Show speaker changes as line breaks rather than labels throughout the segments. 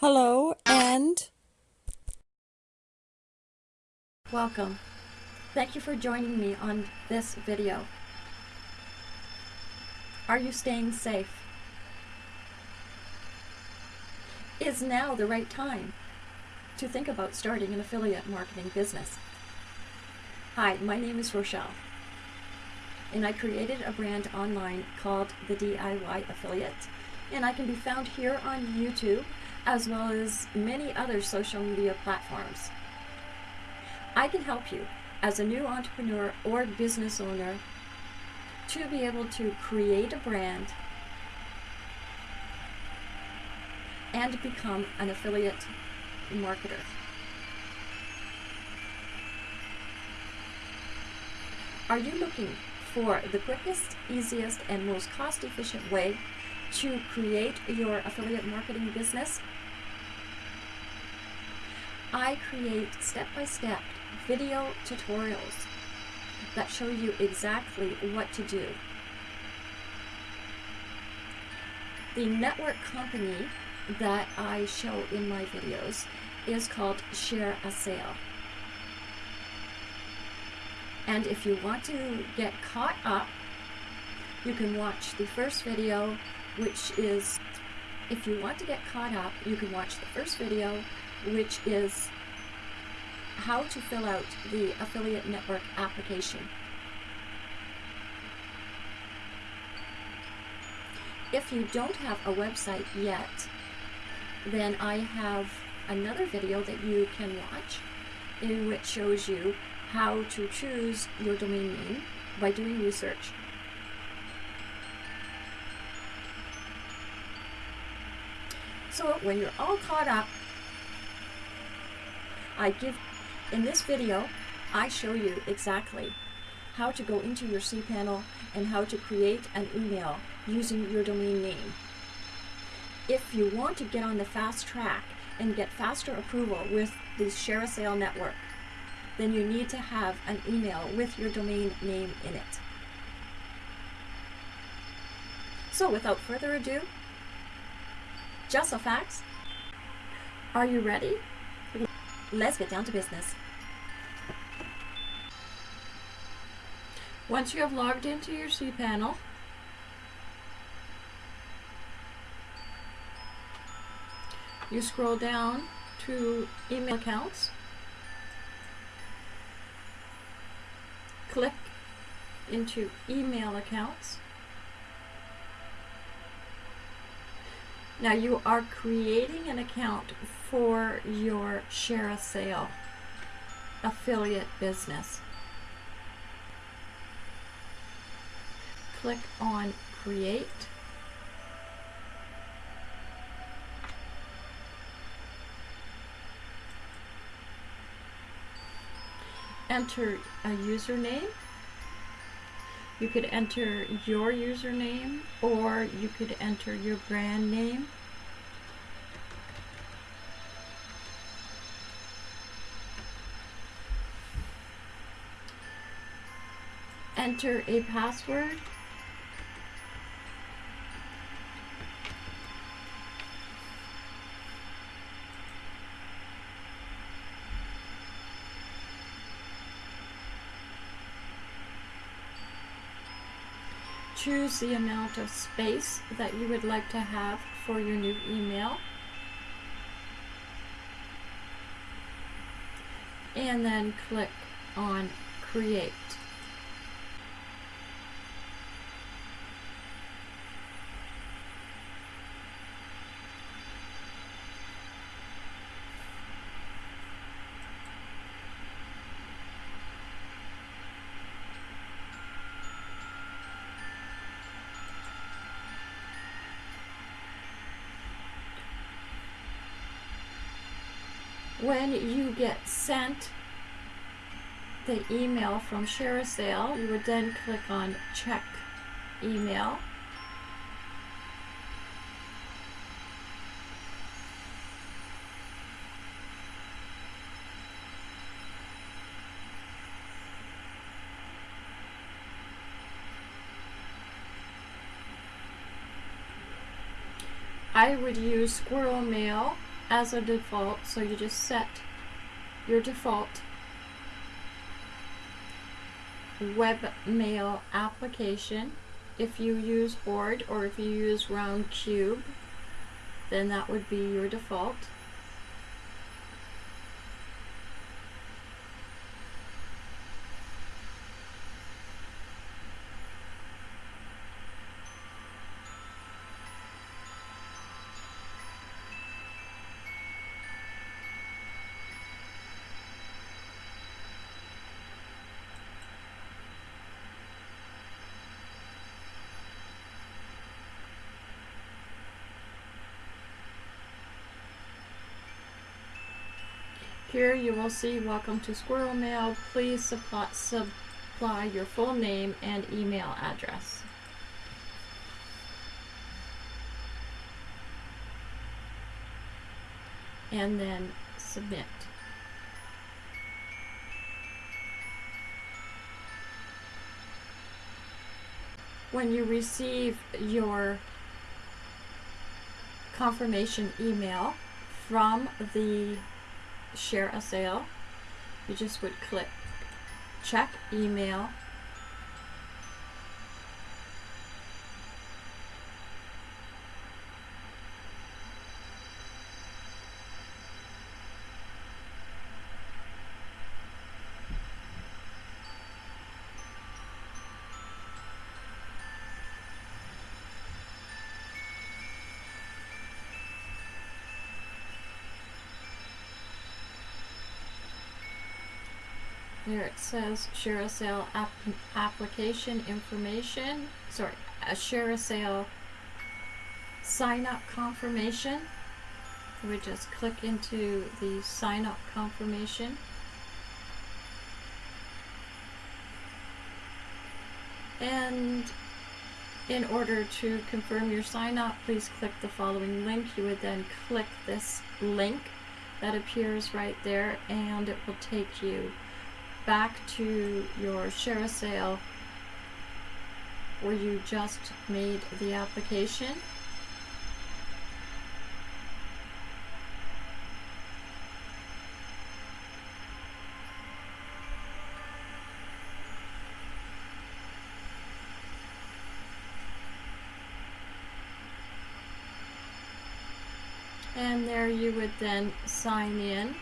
Hello and
Welcome. Thank you for joining me on this video. Are you staying safe? Is now the right time to think about starting an affiliate marketing business? Hi, my name is Rochelle, and I created a brand online called the DIY Affiliate, and I can be found here on YouTube as well as many other social media platforms. I can help you as a new entrepreneur or business owner to be able to create a brand and become an affiliate marketer. Are you looking for the quickest, easiest, and most cost efficient way to create your affiliate marketing business? I create step-by-step video tutorials that show you exactly what to do. The network company that I show in my videos is called ShareASale. And if you want to get caught up, you can watch the first video, which is, if you want to get caught up, you can watch the first video, which is how to fill out the affiliate network application. If you don't have a website yet, then I have another video that you can watch in which shows you how to choose your domain name by doing research. So when you're all caught up, I give, in this video, I show you exactly how to go into your cPanel and how to create an email using your domain name. If you want to get on the fast track and get faster approval with the ShareASale network, then you need to have an email with your domain name in it. So without further ado, just a facts. Are you ready? Let's get down to business.
once you have logged into your cPanel, you scroll down to email accounts, click into email accounts. Now you are creating an account for your ShareASale affiliate business. Click on Create. Enter a username. You could enter your username or you could enter your brand name. Enter a password. Choose the amount of space that you would like to have for your new email. And then click on Create. When you get sent the email from ShareASale, you would then click on Check Email.
I would use SquirrelMail as a default, so you just set your default webmail application. If you use Horde or if you use Roundcube, then that would be your default. Here you will see Welcome to SquirrelMail. Please supply, supply your full name and email address. And then submit. When you receive your confirmation email from the ShareASale, you just would click check email. There it says ShareASale app application information. Sorry, a ShareASale sign up confirmation. We just click into the sign up confirmation. And in order to confirm your sign up, please click the following link. You would then click this link that appears right there and it will take you back to your share sale where you just made the application. And there you would then sign in.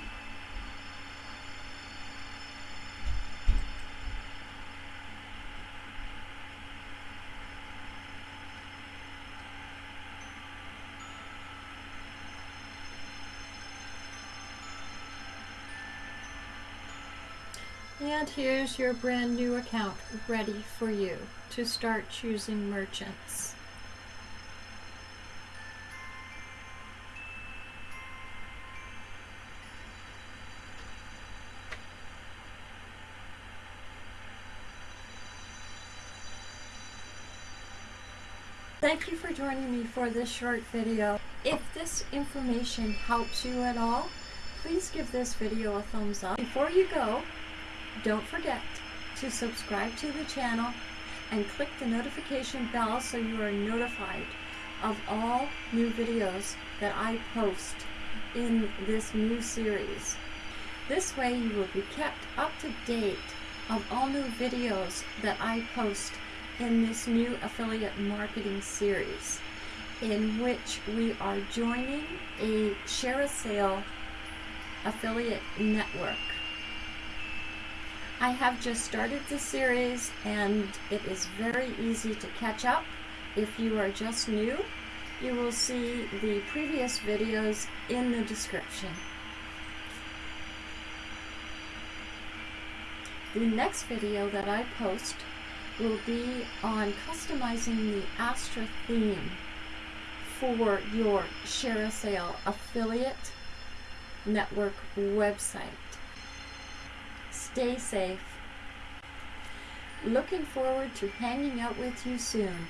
And here's your brand new account ready for you to start choosing merchants. Thank you for joining me for this short video. If this information helps you at all, please give this video a thumbs up. Before you go, don't forget to subscribe to the channel and click the notification bell so you are notified of all new videos that I post in this new series. This way you will be kept up to date of all new videos that I post in this new affiliate marketing series in which we are joining a ShareASale affiliate network. I have just started the series and it is very easy to catch up. If you are just new, you will see the previous videos in the description. The next video that I post will be on customizing the Astra theme for your ShareASale affiliate network website. Stay safe. Looking forward to hanging out with you soon.